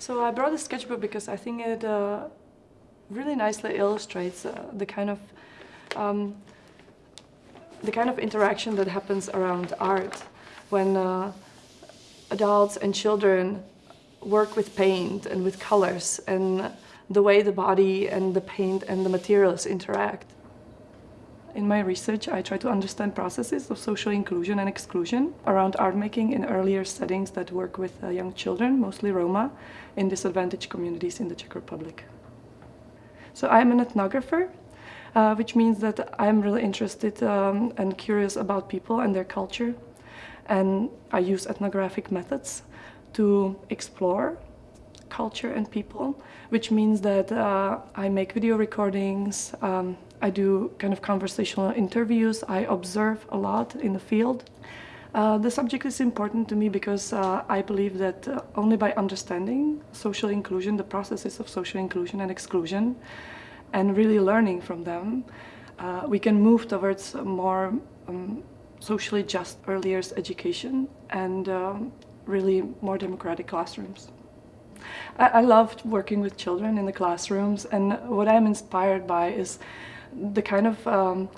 So I brought a sketchbook because I think it uh, really nicely illustrates uh, the kind of um, the kind of interaction that happens around art when uh, adults and children work with paint and with colors and the way the body and the paint and the materials interact. In my research, I try to understand processes of social inclusion and exclusion around art making in earlier settings that work with uh, young children, mostly Roma, in disadvantaged communities in the Czech Republic. So I'm an ethnographer, uh, which means that I'm really interested um, and curious about people and their culture. And I use ethnographic methods to explore culture and people, which means that uh, I make video recordings, um, I do kind of conversational interviews, I observe a lot in the field. Uh, the subject is important to me because uh, I believe that uh, only by understanding social inclusion, the processes of social inclusion and exclusion, and really learning from them, uh, we can move towards more um, socially just early years education and um, really more democratic classrooms. I, I loved working with children in the classrooms and what I'm inspired by is the kind of um,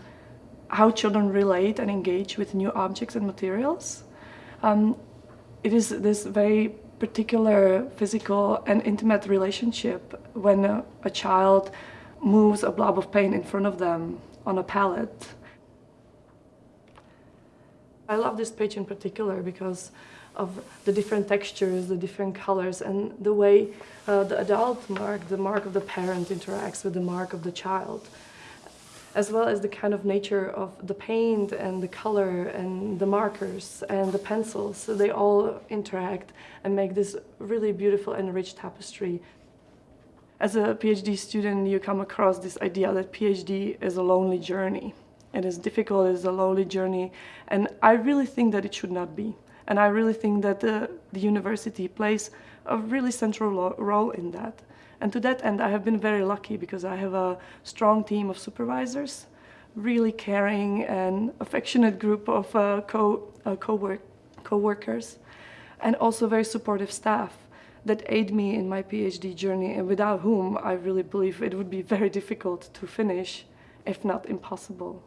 how children relate and engage with new objects and materials. Um, it is this very particular physical and intimate relationship when a, a child moves a blob of paint in front of them on a palette. I love this page in particular because of the different textures, the different colors, and the way uh, the adult mark, the mark of the parent interacts with the mark of the child, as well as the kind of nature of the paint and the color and the markers and the pencils. So they all interact and make this really beautiful and rich tapestry. As a PhD student, you come across this idea that PhD is a lonely journey. It is difficult, it is a lonely journey, and I really think that it should not be. And I really think that the, the university plays a really central role in that. And to that end, I have been very lucky because I have a strong team of supervisors, really caring and affectionate group of uh, co, uh, co-work, co-workers, and also very supportive staff that aid me in my PhD journey and without whom I really believe it would be very difficult to finish, if not impossible.